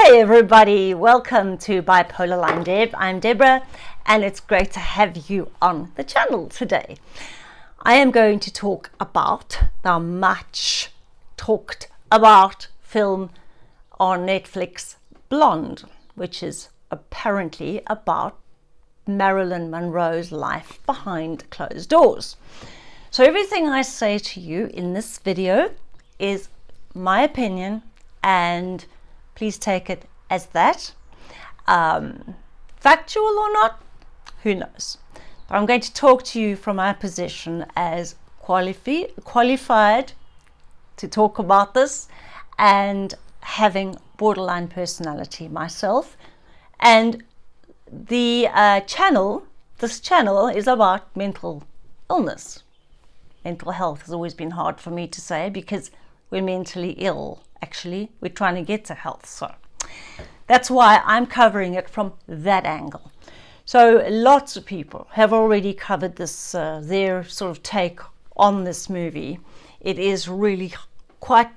Hey everybody, welcome to Bipolar Line Deb. I'm Deborah and it's great to have you on the channel today. I am going to talk about the much talked about film on Netflix Blonde, which is apparently about Marilyn Monroe's life behind closed doors. So everything I say to you in this video is my opinion and please take it as that. Um, factual or not, who knows. But I'm going to talk to you from my position as qualifi qualified to talk about this and having borderline personality myself. And the uh, channel, this channel is about mental illness. Mental health has always been hard for me to say because we're mentally ill actually we're trying to get to health so that's why I'm covering it from that angle. So lots of people have already covered this uh, their sort of take on this movie. It is really quite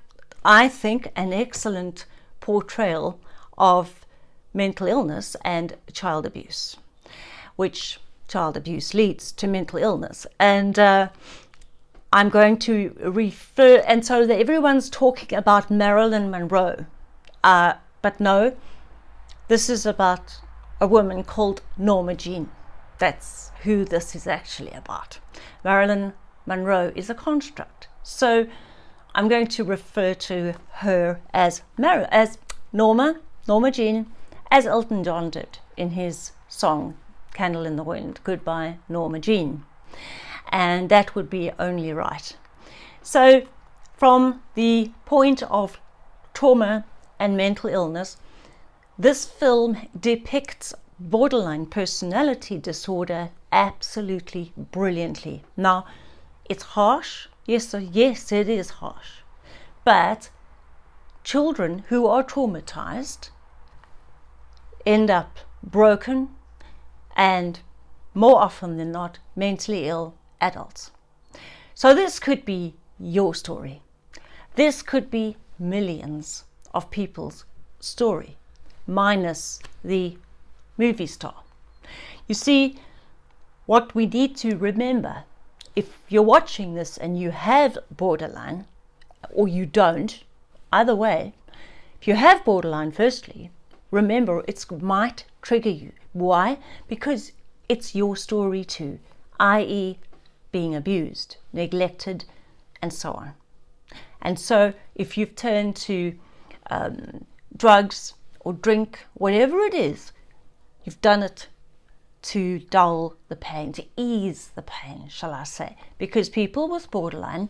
I think an excellent portrayal of mental illness and child abuse which child abuse leads to mental illness. And uh, I'm going to refer, and so that everyone's talking about Marilyn Monroe, uh, but no, this is about a woman called Norma Jean. That's who this is actually about. Marilyn Monroe is a construct. So I'm going to refer to her as Mar as Norma, Norma Jean, as Elton John did in his song Candle in the Wind, Goodbye Norma Jean and that would be only right. So from the point of trauma and mental illness, this film depicts borderline personality disorder absolutely brilliantly. Now, it's harsh. Yes, yes, it is harsh. But children who are traumatized end up broken and more often than not mentally ill adults. So this could be your story. This could be millions of people's story, minus the movie star. You see, what we need to remember, if you're watching this and you have borderline, or you don't, either way, if you have borderline, firstly, remember it might trigger you. Why? Because it's your story too, i.e being abused, neglected, and so on. And so if you've turned to um, drugs or drink, whatever it is, you've done it to dull the pain, to ease the pain, shall I say, because people with borderline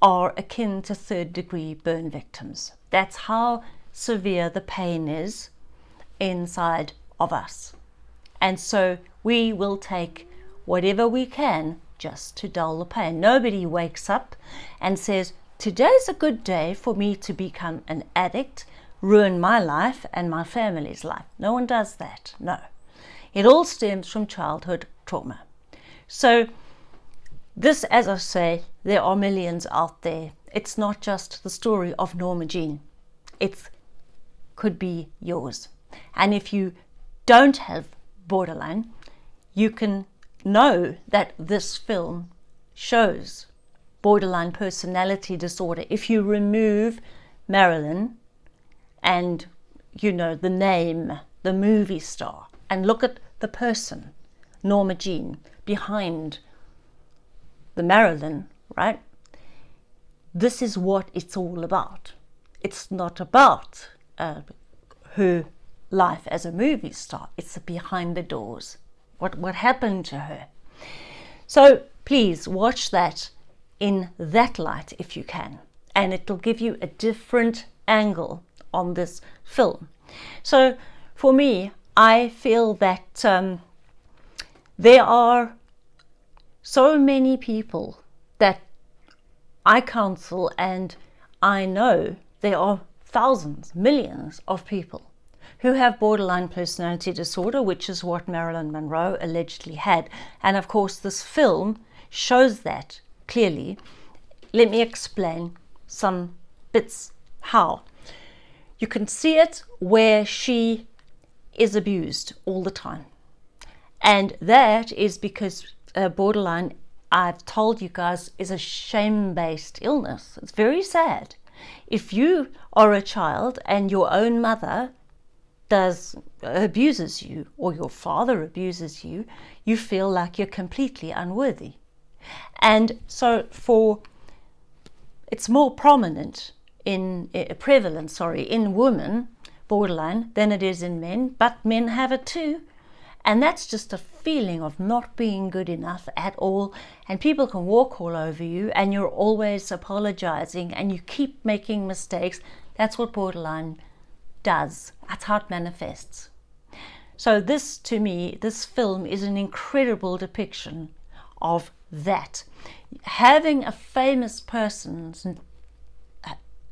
are akin to third degree burn victims. That's how severe the pain is inside of us. And so we will take whatever we can just to dull the pain. Nobody wakes up and says, today's a good day for me to become an addict, ruin my life and my family's life. No one does that, no. It all stems from childhood trauma. So this, as I say, there are millions out there. It's not just the story of Norma Jean. It could be yours. And if you don't have borderline, you can know that this film shows borderline personality disorder. If you remove Marilyn and, you know, the name, the movie star, and look at the person, Norma Jean, behind the Marilyn, right? This is what it's all about. It's not about uh, her life as a movie star. It's behind the doors what, what happened to her. So please watch that in that light if you can, and it'll give you a different angle on this film. So for me, I feel that um, there are so many people that I counsel and I know there are thousands, millions of people who have borderline personality disorder, which is what Marilyn Monroe allegedly had. And of course, this film shows that clearly. Let me explain some bits how. you can see it where she is abused all the time. And that is because uh, borderline, I've told you guys, is a shame based illness. It's very sad. If you are a child and your own mother does abuses you or your father abuses you, you feel like you're completely unworthy. And so for it's more prominent in uh, prevalent, sorry, in women borderline than it is in men, but men have it too. And that's just a feeling of not being good enough at all. And people can walk all over you and you're always apologizing and you keep making mistakes. That's what borderline does. That's how it manifests. So this, to me, this film is an incredible depiction of that. Having a famous person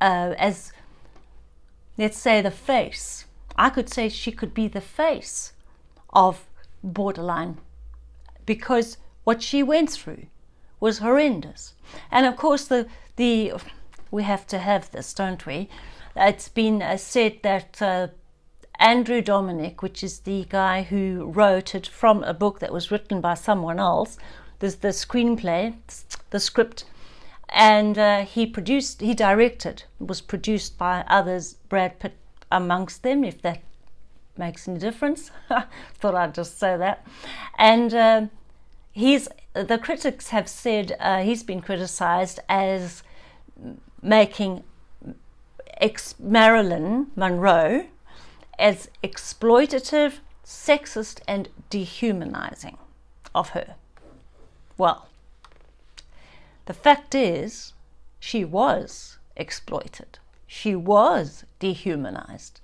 uh, as, let's say, the face, I could say she could be the face of borderline because what she went through was horrendous. And of course, the, the we have to have this, don't we? It's been uh, said that uh, Andrew Dominik, which is the guy who wrote it from a book that was written by someone else, there's the screenplay, the script, and uh, he produced, he directed, was produced by others, Brad Pitt amongst them, if that makes any difference. Thought I'd just say that. And uh, he's, the critics have said uh, he's been criticized as making ex Marilyn Monroe as exploitative, sexist, and dehumanizing of her. Well, the fact is, she was exploited. She was dehumanized.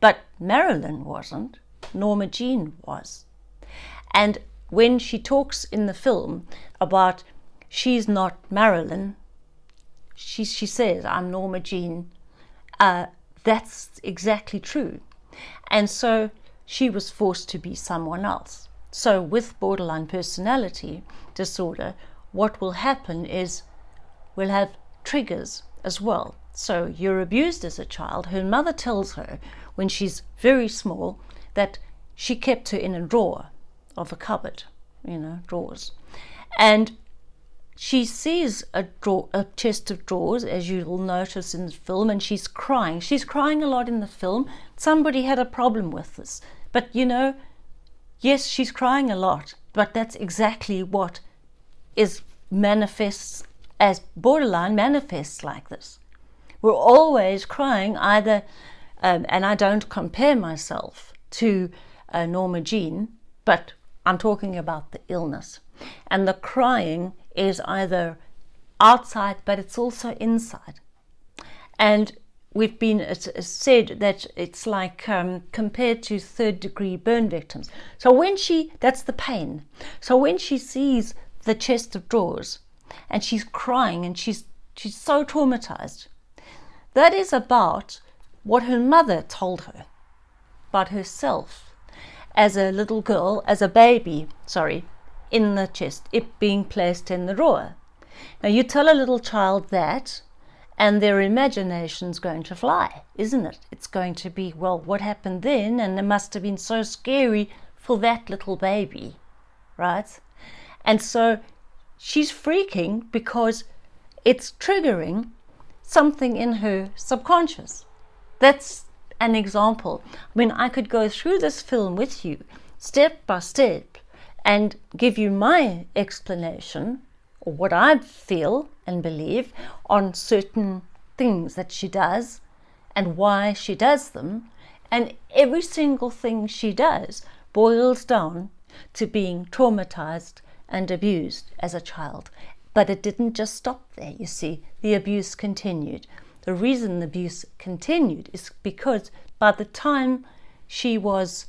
But Marilyn wasn't. Norma Jean was. And when she talks in the film about she's not Marilyn, she, she says, I'm Norma Jean, uh, that's exactly true. And so she was forced to be someone else. So with borderline personality disorder, what will happen is we'll have triggers as well. So you're abused as a child. Her mother tells her when she's very small that she kept her in a drawer of a cupboard, you know, drawers. And she sees a, drawer, a chest of drawers, as you'll notice in the film, and she's crying. She's crying a lot in the film. Somebody had a problem with this. But you know, yes, she's crying a lot, but that's exactly what is manifests as borderline manifests like this. We're always crying either um, and I don't compare myself to uh, Norma Jean, but I'm talking about the illness. And the crying is either outside, but it's also inside. And we've been said that it's like um, compared to third degree burn victims. So when she, that's the pain. So when she sees the chest of drawers and she's crying and she's, she's so traumatized, that is about what her mother told her about herself as a little girl, as a baby, sorry, in the chest, it being placed in the drawer. Now you tell a little child that and their imagination's going to fly, isn't it? It's going to be, well, what happened then? And it must have been so scary for that little baby, right? And so she's freaking because it's triggering something in her subconscious. That's an example. I mean, I could go through this film with you step by step and give you my explanation or what I feel and believe on certain things that she does and why she does them. And every single thing she does boils down to being traumatized and abused as a child. But it didn't just stop there, you see, the abuse continued. The reason the abuse continued is because by the time she was,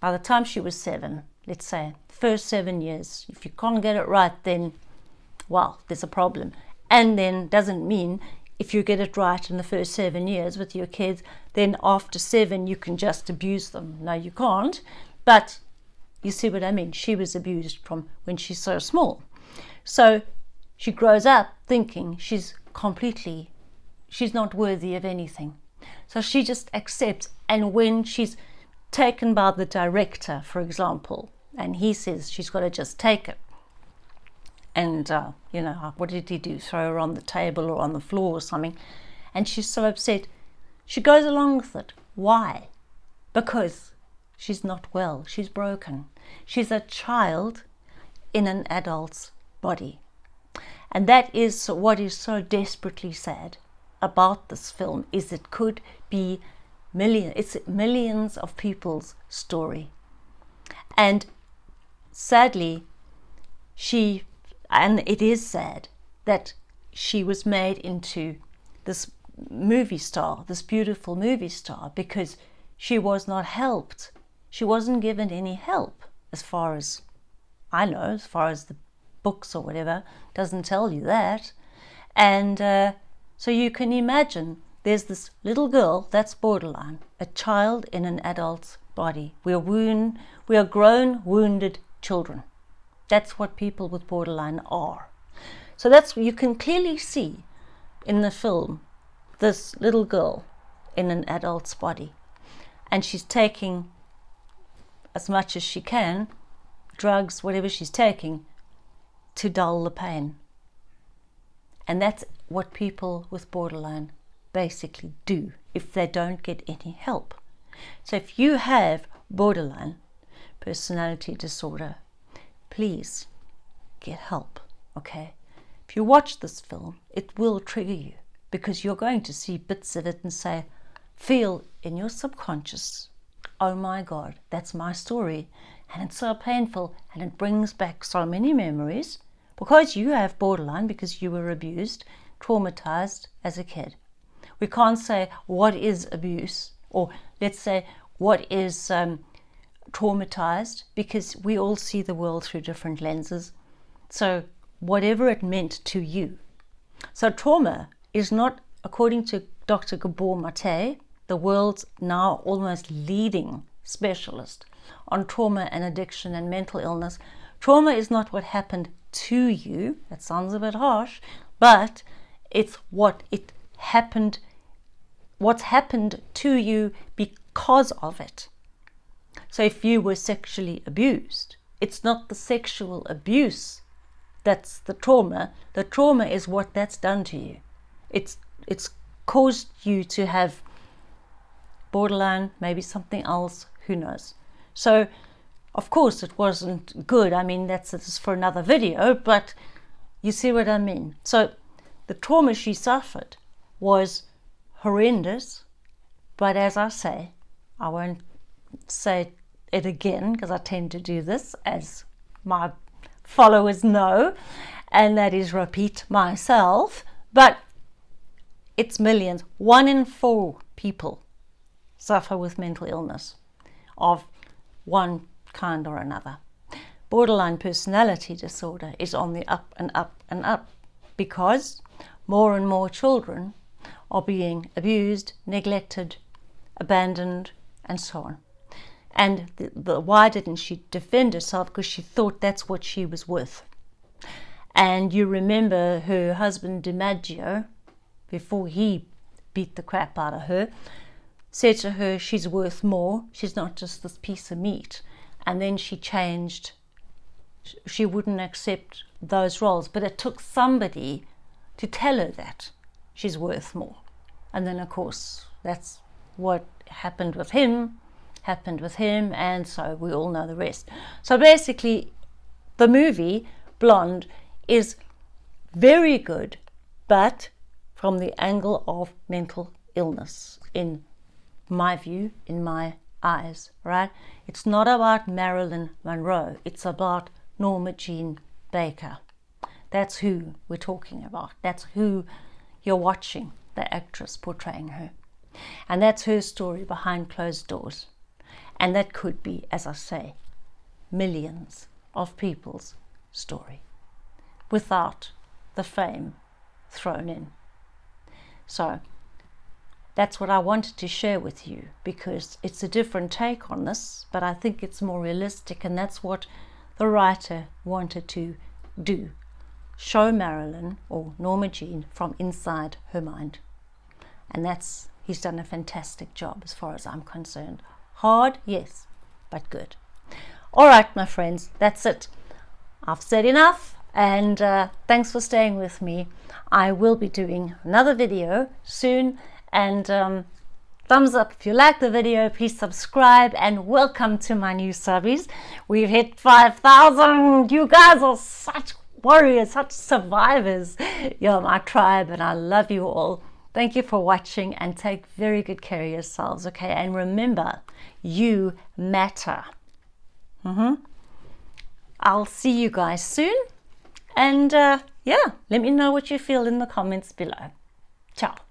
by the time she was seven, let's say, first seven years, if you can't get it right, then, well, there's a problem. And then doesn't mean if you get it right in the first seven years with your kids, then after seven you can just abuse them. No, you can't. But you see what I mean? She was abused from when she's so small. So she grows up thinking she's completely, she's not worthy of anything. So she just accepts. And when she's taken by the director, for example, and he says she's got to just take it. And, uh, you know, what did he do? Throw her on the table or on the floor or something. And she's so upset. She goes along with it. Why? Because she's not well. She's broken. She's a child in an adult's body. And that is what is so desperately sad about this film is it could be million it's millions of people's story. And sadly she and it is sad that she was made into this movie star, this beautiful movie star because she was not helped. She wasn't given any help as far as I know, as far as the books or whatever, doesn't tell you that. And uh, so you can imagine there's this little girl that's borderline, a child in an adult's body. We are wound, we are grown, wounded children. That's what people with borderline are. So that's you can clearly see in the film this little girl in an adult's body, and she's taking as much as she can, drugs, whatever she's taking, to dull the pain. And that's what people with borderline basically do if they don't get any help. So if you have borderline personality disorder, please get help, okay? If you watch this film, it will trigger you because you're going to see bits of it and say, feel in your subconscious, oh my God, that's my story. And it's so painful and it brings back so many memories because you have borderline because you were abused, traumatized as a kid. We can't say what is abuse or let's say what is um, traumatized because we all see the world through different lenses. So whatever it meant to you. So trauma is not, according to Dr. Gabor Mate, the world's now almost leading specialist on trauma and addiction and mental illness. Trauma is not what happened to you. That sounds a bit harsh, but it's what it happened, what's happened to you because of it. So if you were sexually abused, it's not the sexual abuse that's the trauma. The trauma is what that's done to you. It's it's caused you to have borderline, maybe something else, who knows. So of course it wasn't good. I mean that's, that's for another video, but you see what I mean. So the trauma she suffered was horrendous, but as I say, I won't say it again because I tend to do this as my followers know, and that is repeat myself. But it's millions. One in four people suffer with mental illness of one kind or another. Borderline personality disorder is on the up and up and up because more and more children are being abused, neglected, abandoned, and so on. And the, the, why didn't she defend herself? Because she thought that's what she was worth. And you remember her husband DiMaggio, before he beat the crap out of her, said to her, She's worth more. She's not just this piece of meat. And then she changed. She wouldn't accept those roles. But it took somebody to tell her that she's worth more. And then, of course, that's what happened with him happened with him, and so we all know the rest. So basically, the movie Blonde is very good, but from the angle of mental illness, in my view, in my eyes, right? It's not about Marilyn Monroe, it's about Norma Jean Baker. That's who we're talking about. That's who you're watching, the actress portraying her. And that's her story behind closed doors. And that could be, as I say, millions of people's story without the fame thrown in. So that's what I wanted to share with you because it's a different take on this, but I think it's more realistic, and that's what the writer wanted to do show Marilyn or Norma Jean from inside her mind. And that's he's done a fantastic job as far as I'm concerned. Hard, yes, but good. All right, my friends, that's it. I've said enough and uh, thanks for staying with me. I will be doing another video soon and um, thumbs up if you like the video please subscribe and welcome to my new subbies we've hit 5,000 you guys are such warriors such survivors you're my tribe and I love you all thank you for watching and take very good care of yourselves okay? And remember you matter. Mm -hmm. I'll see you guys soon. And uh, yeah let me know what you feel in the comments below. Ciao